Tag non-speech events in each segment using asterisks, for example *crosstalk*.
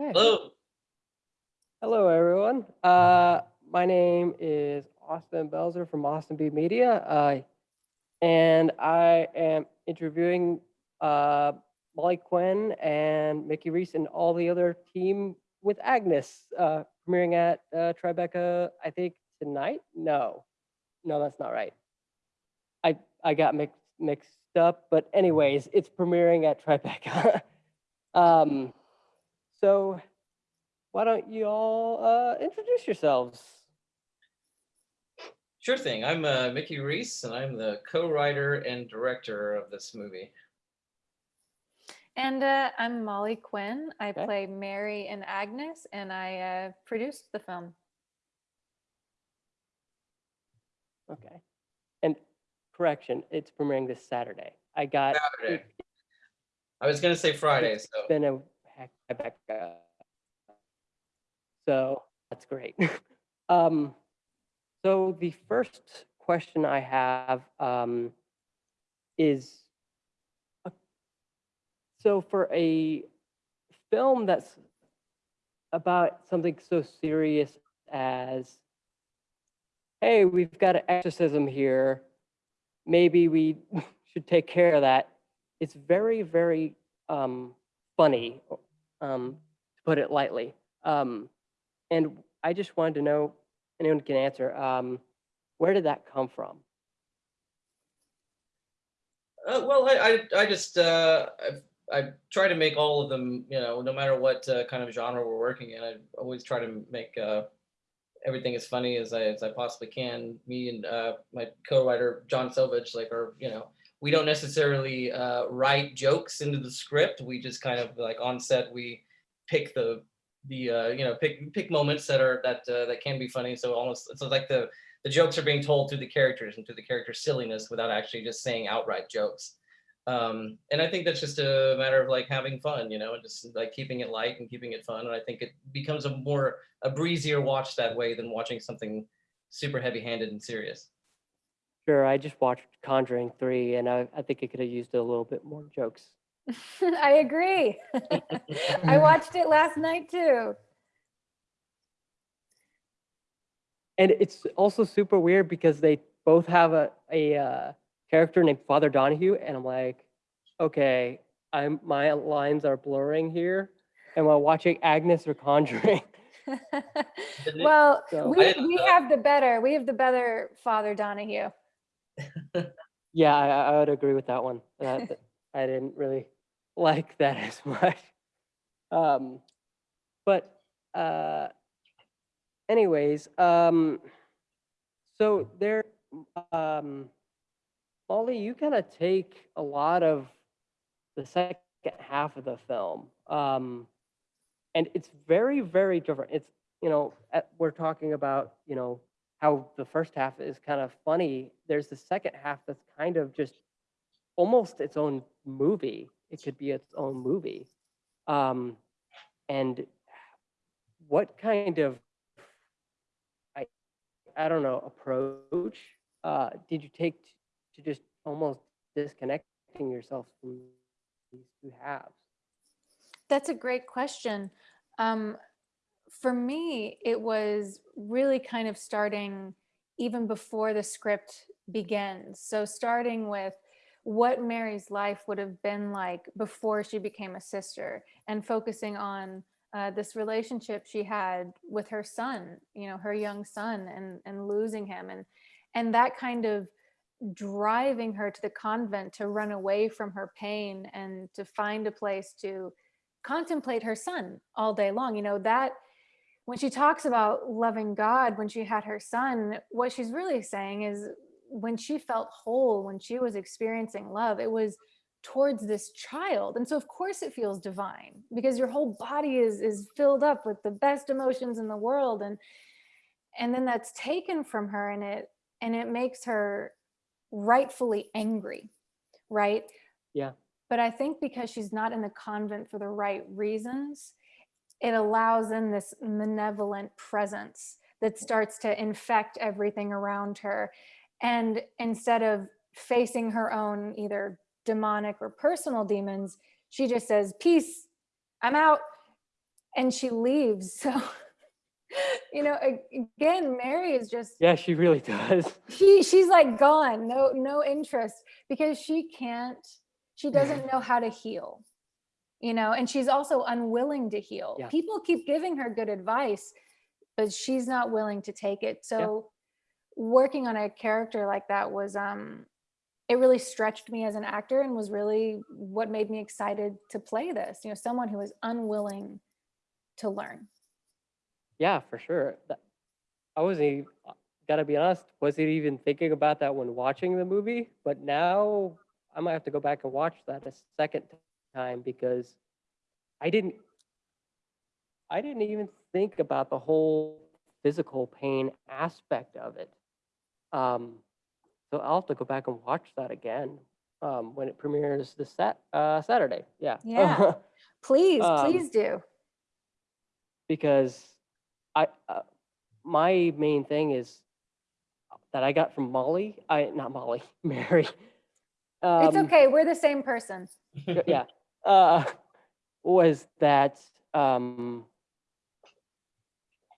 Hello. Hello, everyone. Uh, my name is Austin Belzer from Austin B Media, uh, and I am interviewing uh, Molly Quinn and Mickey Reece and all the other team with Agnes, uh, premiering at uh, Tribeca, I think tonight. No, no, that's not right. I I got mixed mixed up, but anyways, it's premiering at Tribeca. *laughs* um, so why don't you all uh, introduce yourselves? Sure thing. I'm uh, Mickey Reece, and I'm the co-writer and director of this movie. And uh, I'm Molly Quinn. I Okay. play Mary and Agnes, and I uh, produced the film. Okay. And correction, it's premiering this Saturday. I got Saturday. I was gonna say Friday, it's so been a so that's great. *laughs* um, so the first question I have um, is, uh, so for a film that's about something so serious as, hey, we've got an exorcism here, maybe we *laughs* should take care of that. It's very, very um, funny, um, to put it lightly. Um, and I just wanted to know, anyone can answer, um, where did that come from? uh, well, I I, I just uh, I, I try to make all of them, you know, no matter what uh, kind of genre we're working in. I always try to make uh, everything as funny as I as I possibly can. Me and uh, my co-writer John Selvidge, like, are you know, we don't necessarily uh, write jokes into the script. We just kind of like on set we pick the the uh, you know pick pick moments that are that uh, that can be funny. So almost so like the the jokes are being told through the characters and through the character silliness without actually just saying outright jokes. Um, and I think that's just a matter of like having fun, you know, and just like keeping it light and keeping it fun. And I think it becomes a more a breezier watch that way than watching something super heavy-handed and serious. Sure, I just watched Conjuring 3 and I, I think it could have used a little bit more jokes. *laughs* I agree. *laughs* I watched it last night too. And it's also super weird because they both have a, a uh, character named Father Donahue, and I'm like, okay, I'm my lines are blurring here. Am I watching Agnes or Conjuring? *laughs* Well, So- we, we have the better, we have the better Father Donahue. Yeah, I, I would agree with that one. That, that- *laughs* I didn't really like that *laughs* as much. Um, but uh, anyways, um, so there, um, Molly, you kind of take a lot of the second half of the film, um, and it's very, very different. It's you know at, we're talking about you know how the first half is kind of funny. There's the second half that's kind of just almost its own movie. It could be its own movie. Um, and what kind of I I don't know approach uh, did you take to just almost disconnecting yourself from these two halves? That's a great question. Um, for me, it was really kind of starting even before the script begins. So starting with what Mary's life would have been like before she became a sister and focusing on uh, this relationship she had with her son, you know, her young son and, and losing him and, and that kind of driving her to the convent to run away from her pain and to find a place to contemplate her son all day long. You know, that when she talks about loving God when she had her son, what she's really saying is when she felt whole, when she was experiencing love, it was towards this child. And so of course it feels divine because your whole body is is filled up with the best emotions in the world and and then that's taken from her and it and it makes her rightfully angry, right? Yeah. But I think because she's not in the convent for the right reasons, it allows in this malevolent presence that starts to infect everything around her. And instead of facing her own either demonic or personal demons, she just says, Peace, I'm out. and she leaves. So, *laughs* you know, again, Mary is just Yeah, she really *laughs* does. she she's like gone no no interest because she can't she doesn't know how to heal you know and she's also unwilling to heal Yeah. people keep giving her good advice but she's not willing to take it so working on a character like that was um it really stretched me as an actor and was really what made me excited to play this you know someone who is unwilling to learn Yeah, for sure. I wasn't gotta be honest, wasn't even thinking about that when watching the movie, but now I might have to go back and watch that a second time because I didn't, I didn't even think about the whole physical pain aspect of it. Um, so I'll have to go back and watch that again um, when it premieres this sat uh, Saturday. Yeah. Yeah. *laughs* please Um, please do because I uh, my main thing is that I got from Molly. I not Molly, *laughs* Mary. Um, it's okay we're the same person Yeah, uh, was that um,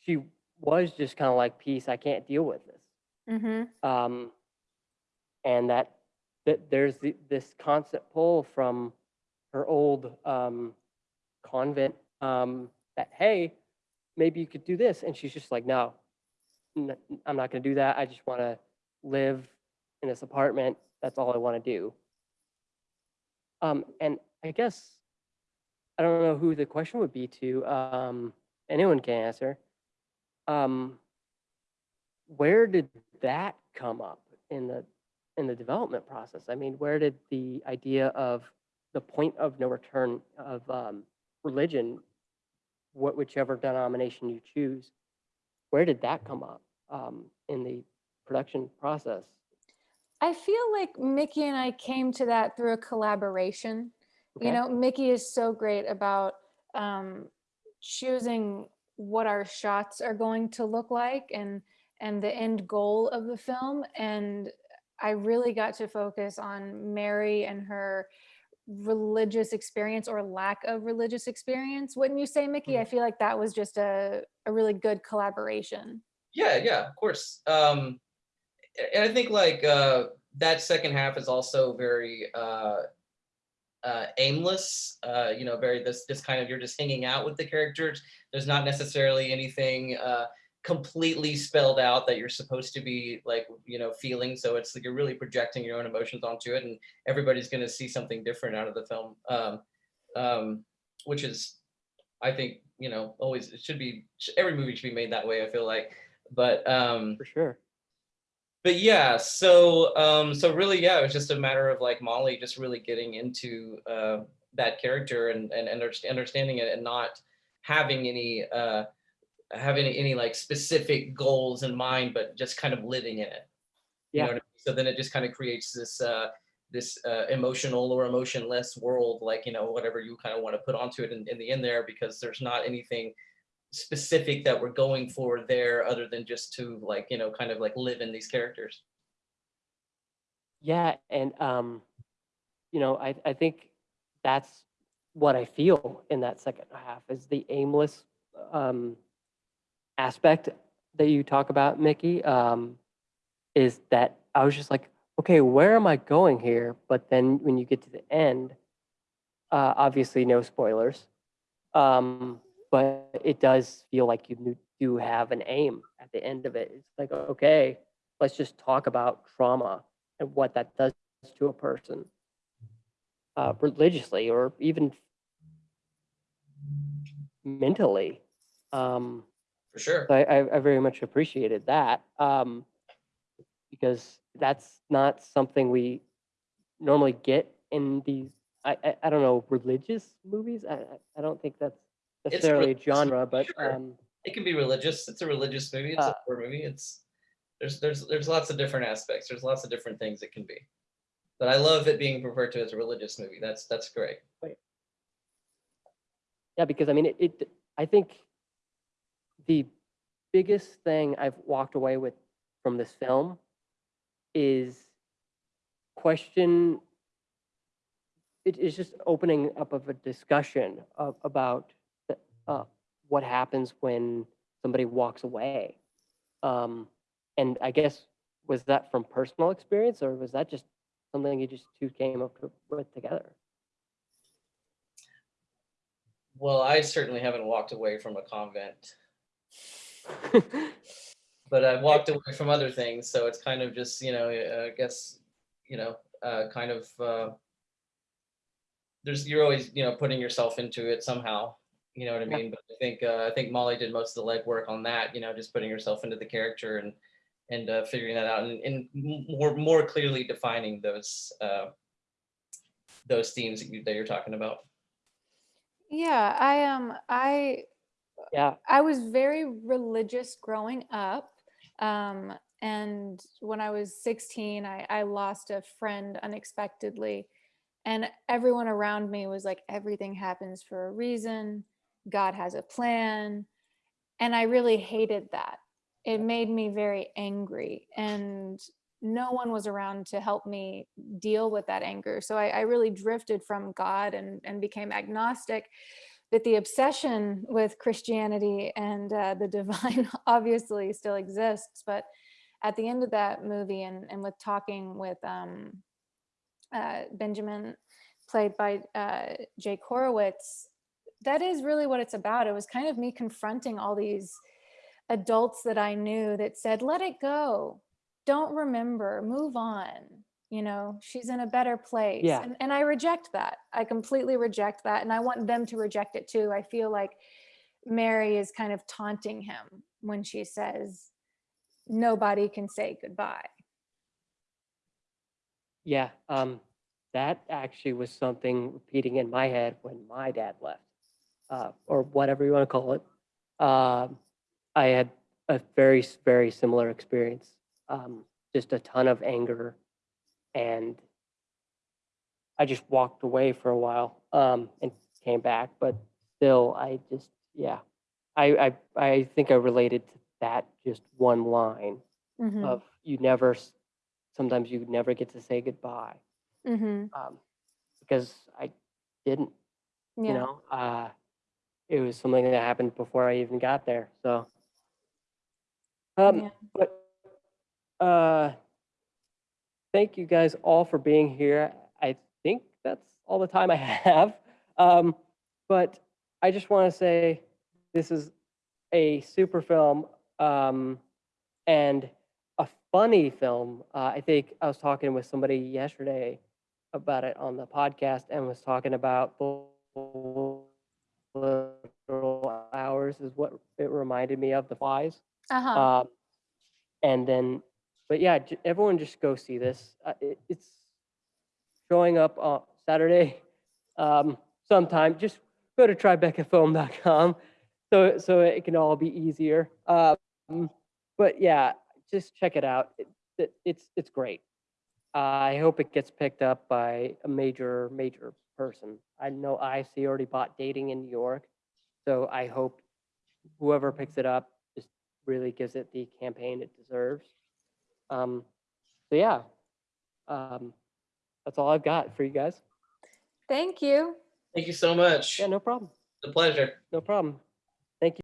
she was just kind of like, "Peace, I can't deal with this," mm-hmm. um, and that that there's the, this constant pull from her old um, convent um, that hey, maybe you could do this, and she's just like, no, I'm not going to do that. I just want to live in this apartment. That's all I want to do. Um, and I guess I don't know who the question would be to. Um, anyone can answer. Um, where did that come up in the in the development process? I mean, where did the idea of the point of no return of um, religion, what whichever denomination you choose, where did that come up um, in the production process? I feel like Mickey and I came to that through a collaboration. You know, Mickey is so great about um, choosing what our shots are going to look like and and the end goal of the film. And I really got to focus on Mary and her religious experience or lack of religious experience. Wouldn't you say, Mickey? I feel like that was just a, a really good collaboration. Yeah, yeah, of course. Um, and I think like uh, that second half is also very uh, uh, aimless. Uh, you know, very this this kind of you're just hanging out with the characters. There's not necessarily anything uh, completely spelled out that you're supposed to be like you know feeling. So it's like you're really projecting your own emotions onto it, and everybody's going to see something different out of the film, um, um, which is, I think, you know, always it should be every movie should be made that way. I feel like but um For sure. But yeah so um so really yeah it was just a matter of like molly just really getting into uh that character and and underst- understanding it and not having any uh having any like specific goals in mind but just kind of living in it you Yeah. know what I mean? so then it just kind of creates this uh this uh, emotional or emotionless world like you know whatever you kind of want to put onto it in, in the end there because there's not anything specific that we're going for there other than just to like you know kind of like live in these characters Yeah, and um, you know, I I think that's what I feel in that second half is the aimless um aspect that you talk about, Mickey. Um, is that I was just like, okay, where am I going here? But then when you get to the end, uh, obviously no spoilers, um, but it does feel like you do have an aim at the end of it. It's like, okay, let's just talk about trauma and what that does to a person uh, religiously or even mentally. Um, for sure so I, I, I very much appreciated that um, because that's not something we normally get in these. I, I, I don't know religious movies. I, I- I don't think that's necessarily a genre, but sure. um, it can be religious. It's a religious movie. It's Uh, a horror movie. It's there's there's there's lots of different aspects. There's lots of different things it can be. But i love it being referred to as a religious movie. That's that's great. Yeah, because I mean, it, it, I think the biggest thing I've walked away with from this film is question. It is just opening up of a discussion of, about uh, what happens when somebody walks away. Um, and I guess was that from personal experience or was that just something you just two came up with together? Well, I certainly haven't walked away from a convent, *laughs* but I've walked away from other things. So it's kind of just, you know, I guess, you know, uh, kind of, uh, there's, you're always, you know, putting yourself into it somehow, you know what I Yeah. mean? But I think, uh, I think Molly did most of the legwork on that, you know, just putting herself into the character and, and, uh, figuring that out and, and more, more clearly defining those, uh, those themes that you, that you're talking about. Yeah, I um I yeah. I was very religious growing up. Um, and when I was 16, I, I lost a friend unexpectedly. And everyone around me was like, everything happens for a reason. God has a plan. And I really hated that. It made me very angry. And no one was around to help me deal with that anger. So I, I really drifted from God and, and became agnostic that the obsession with Christianity and uh, the *laughs* divine obviously still exists. But at the end of that movie, and, and with talking with um, uh, Benjamin, played by uh, Jake Horowitz, that is really what it's about. It was kind of me confronting all these adults that I knew that said, let it go, don't remember, move on. You know, she's in a better place. Yeah. And, and I reject that. I completely reject that. And I want them to reject it too. I feel like Mary is kind of taunting him when she says, nobody can say goodbye. Yeah, um, that actually was something repeating in my head when my dad left, uh, or whatever you want to call it. Um, I had a very, very similar experience. Um, just a ton of anger, and I just walked away for a while um, and came back. But still, I just, yeah, I, I, I think I related to that just one line Mhm, of you never, sometimes you never get to say goodbye mhm, um, because I didn't, you know, uh, it was something that happened before I even got there. So, um, Yeah. but uh, thank you guys all for being here. I think that's all the time I *laughs* have. Um, but I just want to say this is a super film um, and a funny film. Uh, I think I was talking with somebody yesterday about it on the podcast and was talking about is what it reminded me of the flies. Uh-huh. Um, and then, but yeah, j- everyone just go see this. Uh, it, it's showing up on Saturday um, sometime. Just go to tribecafilm.com so so it can all be easier. Um, but yeah, just check it out. It, it, it's it's great. I hope it gets picked up by a major major person. I know IFC already bought Dating in New York, so I hope whoever picks it up just really gives it the campaign it deserves. Um, so yeah, um, that's all I've got for you guys. Thank you. Thank you so much. Yeah, no problem. It's a pleasure. No problem.